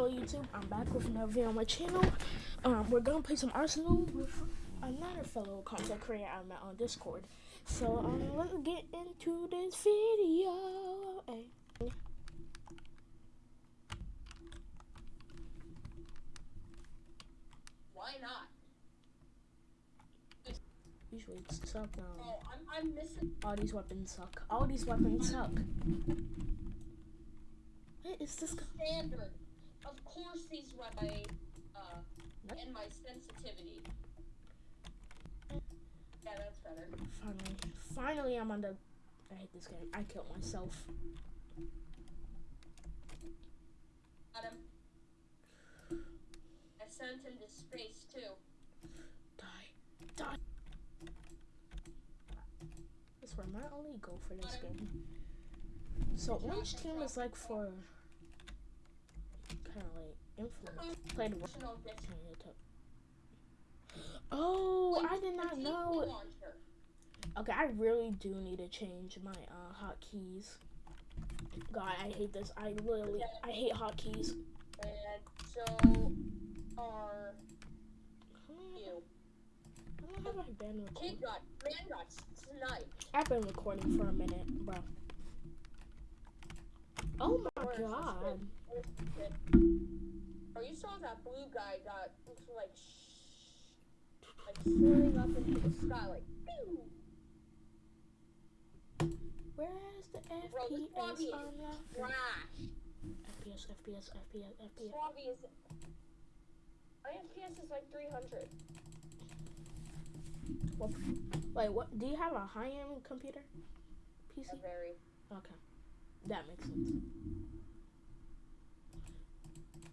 Hello YouTube, I'm back with another video on my channel. Um, we're gonna play some Arsenal with another fellow content creator I met on Discord. So um, let's get into this video. Hey. Why not? Usually it's suck now. Oh, I'm, I'm missing. All these weapons suck. All these weapons suck. What is this? guy? Standard. Of course, these run my, uh, and my sensitivity. Yeah, that's better. Finally, finally, I'm on the. I hate this game. I killed myself. Got him. I sent him to space too. Die, die. I swear, my only goal for this game. So orange team is like for kind of like influence. Played dis- Oh, I did not know. Okay, I really do need to change my uh, hotkeys. God, I hate this. I literally, I hate hotkeys. And so are you. I don't have been recording. Kid got, man got sniped. I've been recording for a minute, bro. Oh my this god. kid? Where's this kid? Oh, you saw that blue guy got like, sh- like soaring up into the sky, like, pew! Where's the Bro, FPS on that? trash. FPS, FPS, FPS, FPS. Lobby is. My FPS is like 300. What? Wait, what? Do you have a high-end computer? PC? A very. Okay, that makes sense.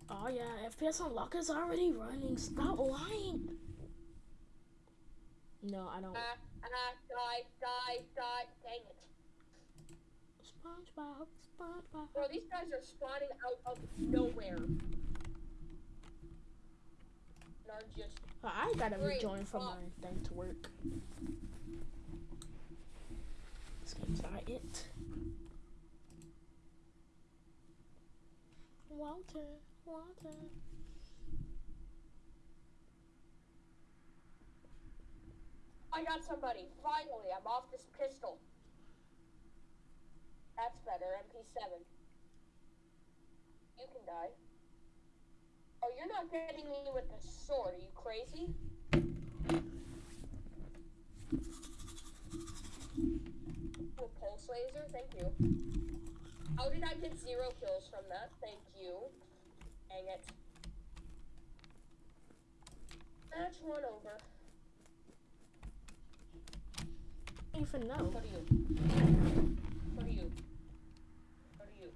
Oh yeah, FPS unlock is already running. Stop lying. No, I don't. Ah, ah, die, die, die. Dang it. SpongeBob, SpongeBob. Bro, these guys are spawning out of nowhere. And are just. I gotta rejoin from my thing to work. This game's not it. Walter, Walter. I got somebody. Finally, I'm off this pistol. That's better. MP7. You can die. Oh, you're not getting me with the sword. Are you crazy? Pulse laser. Thank you. How did I get zero kills from that? Thank you. Dang it. Match one over. Even know. What are you? What are you? What are you?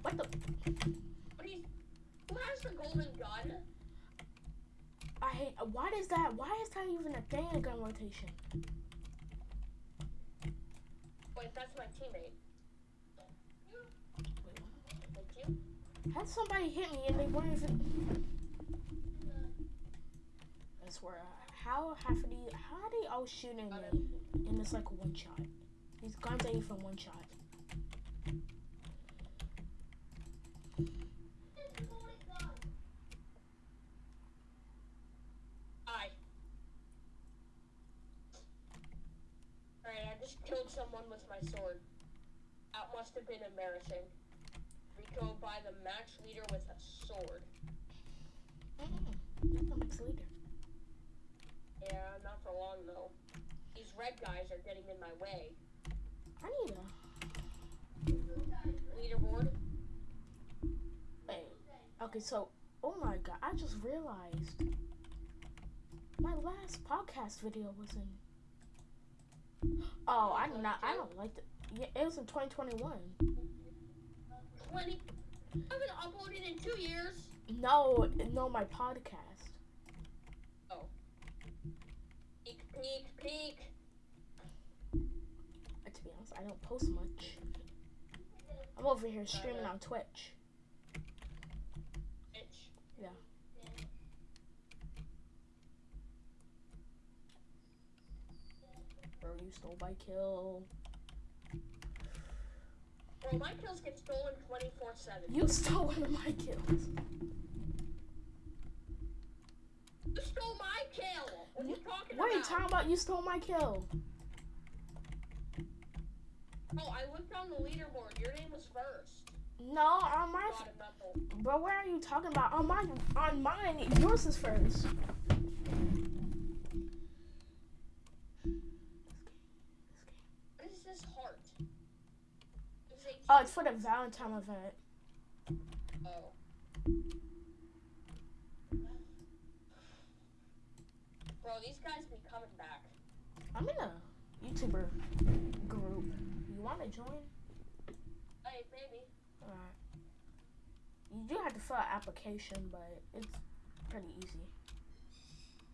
What the? What are you? Who has the golden gun? I hate. Why is that? Why is that even a thing in gun rotation? Wait, that's my teammate. Wait. Had somebody hit me and they weren't even. I swear. How half of these? How are they all shooting me? And it's like one shot. These guns ain't even one shot. Hi. Alright, I just killed someone with my sword. That must have been embarrassing. Rico by the match leader with a sword. Mm-mm. I'm leader. Yeah, not for long though. These red guys are getting in my way. I need a. Leaderboard. Wait. Okay, so oh my god, I just realized my last podcast video was in. Oh, I did not. I don't like it. Yeah, it was in 2021. 20. I haven't uploaded in two years. No, no, my podcast. Oh. Peek, peek, peek. To be honest, I don't post much. I'm over here streaming on Twitch. Bitch. Yeah. Bro, you stole my kill. Bro, my kills get stolen 24 7. You stole one of my kills. You stole my kill! What are you talking What are you about? talking about? You stole my kill. Oh, I looked on the leaderboard. Your name was first. No, on my God, I'm not the- bro. What are you talking about? On mine, on mine, yours is first. Oh, it's for the Valentine event. Oh. Bro, these guys be coming back. I'm in a YouTuber group. You want to join? Hey, baby. Alright. You do have to fill out application, but it's pretty easy.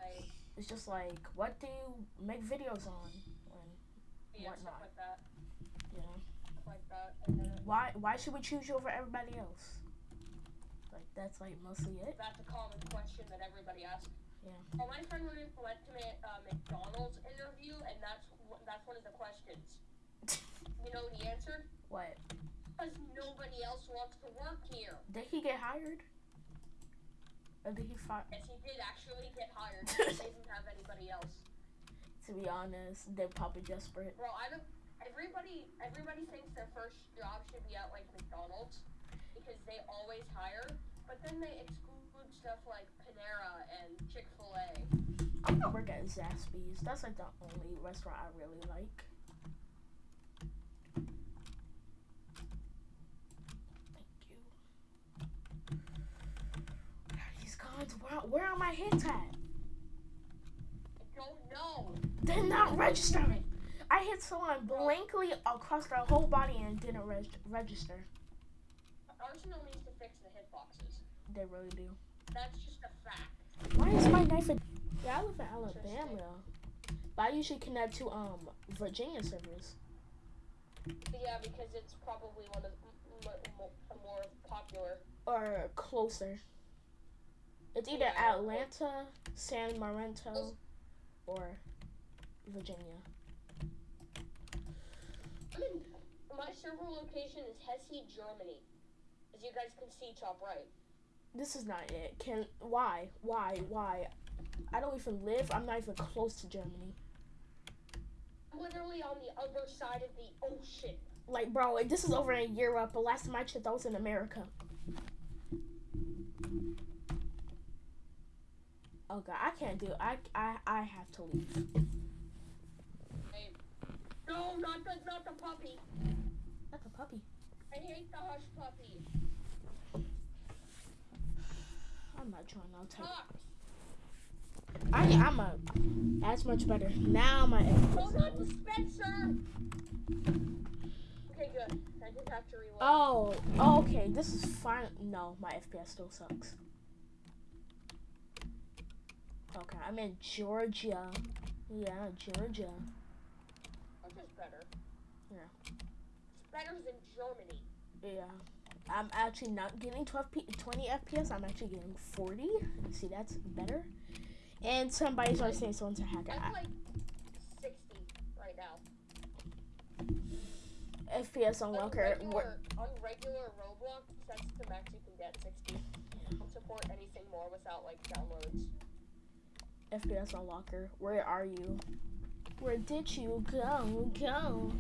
Hey, It's just like, what do you make videos on? And, yeah, Whatnot. stuff like that. you know, why why should we choose you over everybody else? Like that's like mostly it. that's a common question that everybody asks. Yeah. Well, my friend went went to my uh, McDonald's interview, and that's that's one of the questions. You know the answer? What? Because nobody else wants to work here. Did he get hired? Or did he fire? Yes, he did actually get hired. they didn't have anybody else. To be honest, they're probably desperate. Bro, I don't. Everybody, everybody thinks their first job should be at like McDonald's because they always hire, but then they exclude stuff like Panera and Chick Fil A. I'm gonna work at Zaxby's. That's like the only restaurant I really like. Thank you. Where are these guns? Where, where are my hits at? I don't know. They're not registering. I hit someone blankly across their whole body and didn't reg- register. Arsenal needs to fix the hitboxes. They really do. That's just a fact. Why is my knife? Yeah, I live in Alabama, but I usually connect to um Virginia servers. Yeah, because it's probably one of the m- m- m- more popular. or closer. It's either Yeah. Atlanta, San Marento, or Virginia. My server location is Hesse, Germany. As you guys can see, top right. This is not it. Can why why why? I don't even live. I'm not even close to Germany. I'm literally on the other side of the ocean. Like, bro, this is over in Europe. But last time I checked, I was in America. Oh god, I can't do. It. I I I have to leave. No, not the not the puppy. That's a puppy. I hate the hush puppy. I'm not trying. I'll tell. Fox. I I'm a. That's much better. Now my. No, not the Spencer. Okay, good. I just have to reload. Oh, oh, okay. This is fine. No, my FPS still sucks. Okay, I'm in Georgia. Yeah, Georgia. Yeah. It's better than Germany. Yeah. I'm actually not getting 12 P- 20 FPS. I'm actually getting 40. See, that's better. And somebody's always saying someone's a hacker. I'm like 60 right now. FPS On. What? on regular Roblox, that's the max you can get, 60. Don't support anything more without like downloads. FPS unlocker. Where are you? Where did you go? Go.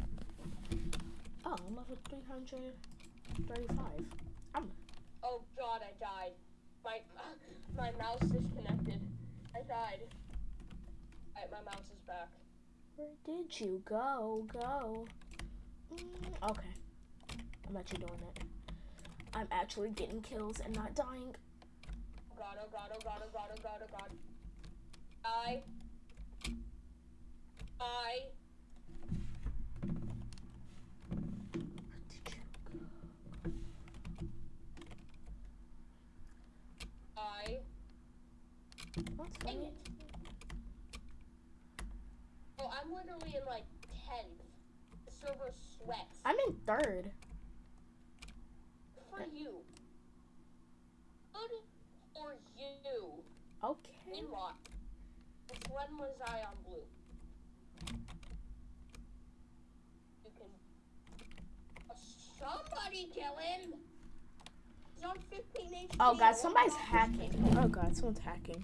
Oh, I'm level 335. Oh god, I died. My my mouse disconnected. I died. Alright, my mouse is back. Where did you go? Go. Mm, okay. I'm actually doing it. I'm actually getting kills and not dying. Oh god, oh god, oh god, oh god, oh god, oh god. I. I. Where did you go? I. What's Dang it. Oh, I'm literally in like 10th. The server sweats. I'm in third. For you. Good for you. Okay. In what? Since when was I on blue? You can Somebody kill him. He's on 15 HP. Oh god, somebody's hacking. Oh god, someone's hacking.